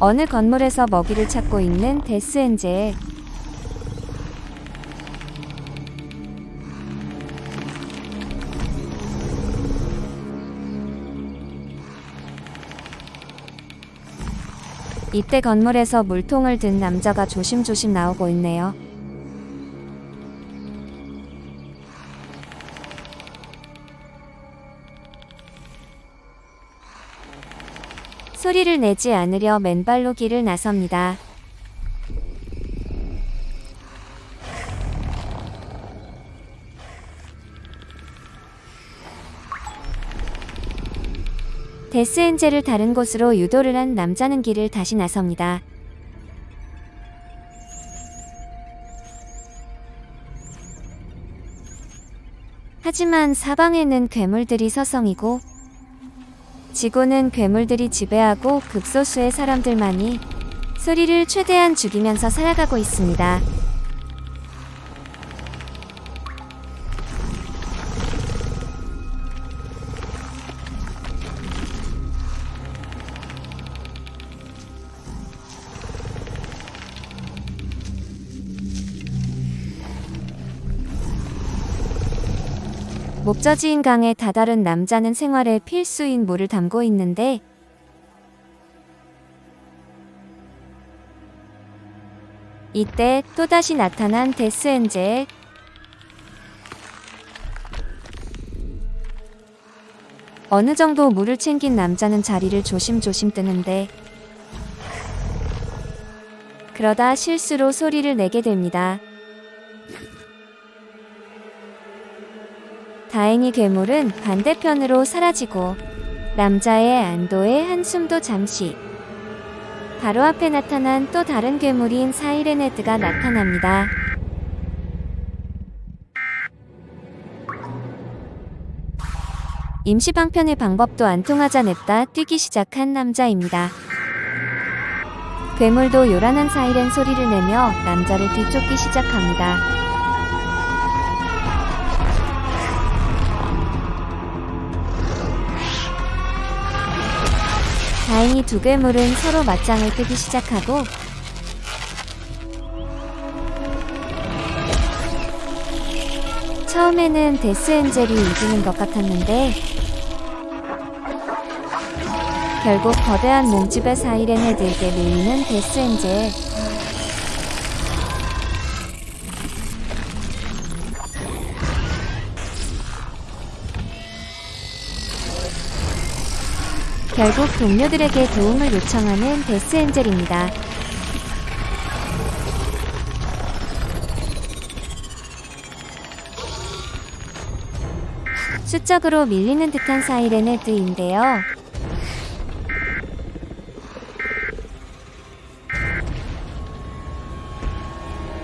어느 건물에서 먹이를 찾고 있는 데스엔젤. 이때 건물에서 물통을 든 남자가 조심조심 나오고 있네요. 소리를 내지 않으려 맨발로 길을 나섭니다. 데스엔젤을 다른 곳으로 유도를 한 남자는 길을 다시 나섭니다. 하지만 사방에는 괴물들이 서성이고 지구는 괴물들이 지배하고 극소수의 사람들만이 소리를 최대한 죽이면서 살아가고 있습니다. 목젖이인 강에 다다른 남자는 생활에 필수인 물을 담고 있는데 이때 또다시 나타난 데스엔젤 어느 정도 물을 챙긴 남자는 자리를 조심조심 뜨는데 그러다 실수로 소리를 내게 됩니다. 다행히 괴물은 반대편으로 사라지고 남자의 안도의 한숨도 잠시 바로 앞에 나타난 또 다른 괴물인 사이렌헤드가 나타납니다. 임시 방편의 방법도 안 통하자 냅다 뛰기 시작한 남자입니다. 괴물도 요란한 사이렌 소리를 내며 남자를 뒤쫓기 시작합니다. 다행히 두 괴물은 서로 맞짱을 뜨기 시작하고 처음에는 데스엔젤이 이기는 것 같았는데 결국 거대한 몸집의 사이렌 헤드에게 밀리는 데스엔젤 결국 동료들에게 도움을 요청하는 데스엔젤입니다. 수적으로 밀리는 듯한 사이렌헤드인데요.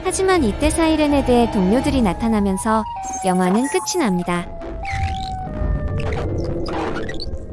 하지만 이때 사이렌헤드의 동료들이 나타나면서 영화는 끝이 납니다.